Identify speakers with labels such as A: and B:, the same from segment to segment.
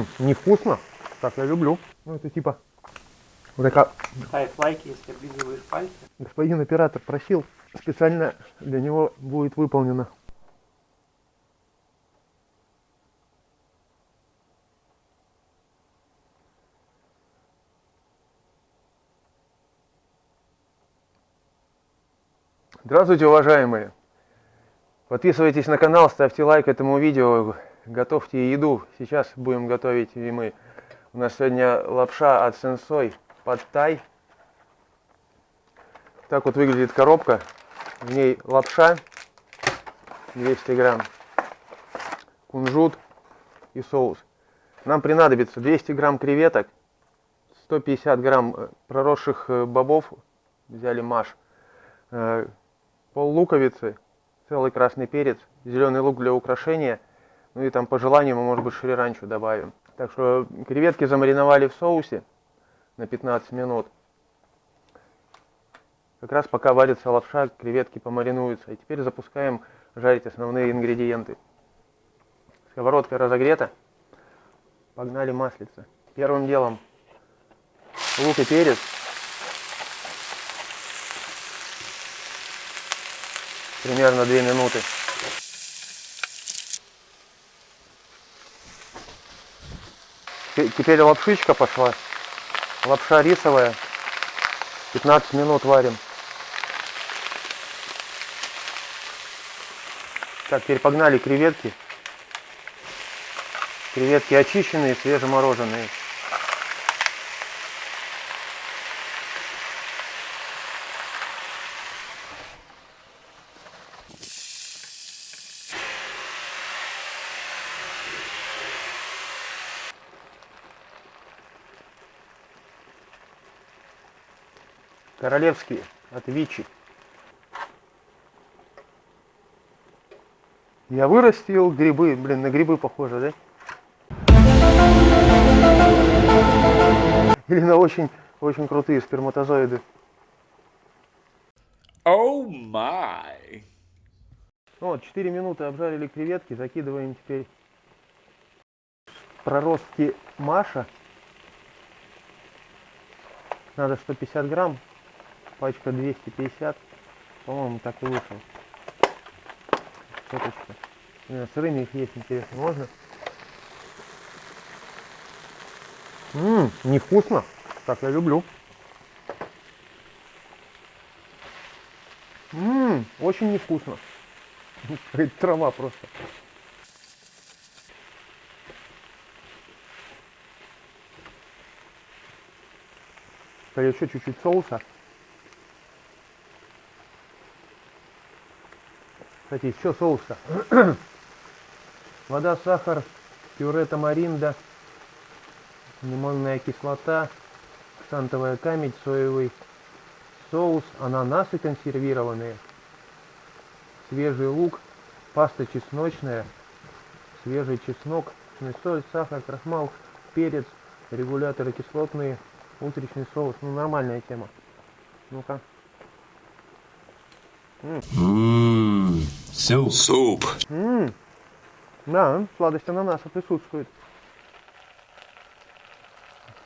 A: Ммм, невкусно. Так я люблю. Ну это типа вот такая...
B: Ставь лайки, если облизываешь пальцы.
A: Господин оператор просил, специально для него будет выполнено. Здравствуйте, уважаемые! Подписывайтесь на канал, ставьте лайк этому видео, готовьте еду. Сейчас будем готовить и мы. У нас сегодня лапша от Сенсой под тай. Так вот выглядит коробка. В ней лапша 200 грамм, кунжут и соус. Нам понадобится 200 грамм креветок, 150 грамм э, проросших э, бобов, взяли маш, э, пол луковицы, целый красный перец, зеленый лук для украшения, ну и там по желанию мы, может быть, шри-ранчо добавим. Так что креветки замариновали в соусе на 15 минут. Как раз пока варится лапша, креветки помаринуются. И теперь запускаем жарить основные ингредиенты. Сковородка разогрета. Погнали маслица. Первым делом лук и перец. Примерно 2 минуты. Теперь лапшичка пошла. Лапша рисовая. 15 минут варим. Так, теперь погнали креветки. Креветки очищенные, свежемороженые. Королевские от Вичи. Я вырастил грибы. Блин, на грибы похоже, да? Или на очень, очень крутые сперматозоиды.
C: Oh my!
A: Вот, 4 минуты обжарили креветки. Закидываем теперь проростки Маша. Надо 150 грамм пачка 250, по-моему, так и вышел. Сеточка. Сырыми их есть, интересно, можно? Ммм, невкусно. Так я люблю. Ммм, очень невкусно. Трава просто. Еще чуть-чуть соуса. Кстати, еще соуса. Вода, сахар, пюре тамаринда, лимонная кислота, ксантовая камедь, соевый соус, ананасы консервированные, свежий лук, паста чесночная, свежий чеснок, соль, сахар, крахмал, перец, регуляторы кислотные, утречный соус. Ну, нормальная тема. Ну-ка.
C: Ммм, суп. Суп.
A: Ммм, да, сладость ананаса присутствует.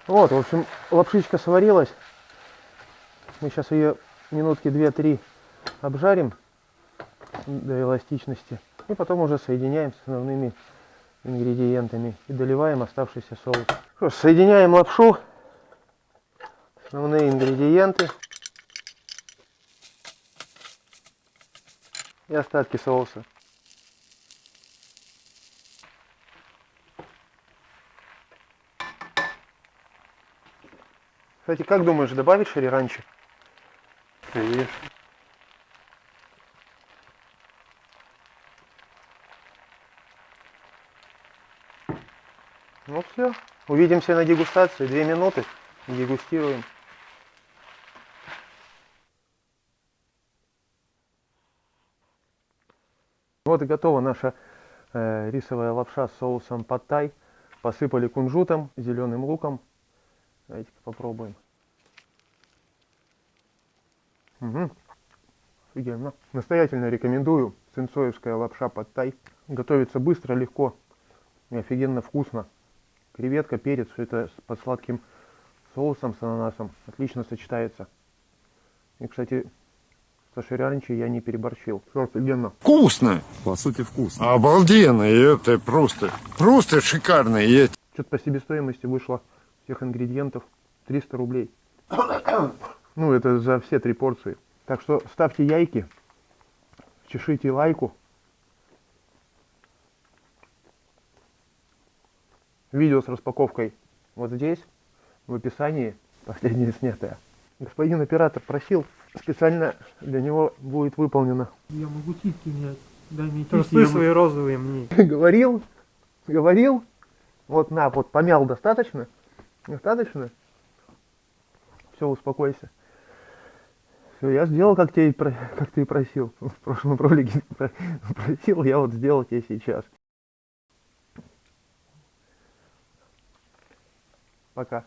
A: Вот, в общем, лапшичка сварилась. Мы сейчас ее минутки 2-3 обжарим до эластичности. И потом уже соединяем с основными ингредиентами и доливаем оставшийся соус. Что ж, соединяем лапшу, основные ингредиенты. И остатки соуса. Кстати, как думаешь, добавить шариранчи?
B: Конечно.
A: Ну все. Увидимся на дегустации. Две минуты. Дегустируем. Вот и готова наша э, рисовая лапша с соусом паттай. Посыпали кунжутом, зеленым луком. Давайте-ка попробуем. Угу. Офигенно. Настоятельно рекомендую. Сенсоевская лапша паттай. Готовится быстро, легко и офигенно вкусно. креветка, перец, все это под сладким соусом с ананасом отлично сочетается. И, кстати, со ширянчи я не переборщил. Все офигенно.
D: Вкусно!
E: По сути, вкусно.
D: Обалденно! И это просто, просто шикарно. И
A: Что-то по себестоимости вышло всех ингредиентов 300 рублей. Ну, это за все три порции. Так что ставьте яйки, чешите лайку. Видео с распаковкой вот здесь, в описании, последнее снятое. Господин оператор просил, специально для него будет выполнено.
B: Я могу титьки снять. Дай мне
F: Трусы
B: я
F: свои розовые мне.
A: говорил, говорил, вот на, вот помял достаточно, достаточно, все, успокойся. Все, я сделал, как, тебе как ты и просил. В прошлом ролике про- просил, я вот сделал тебе сейчас. Пока.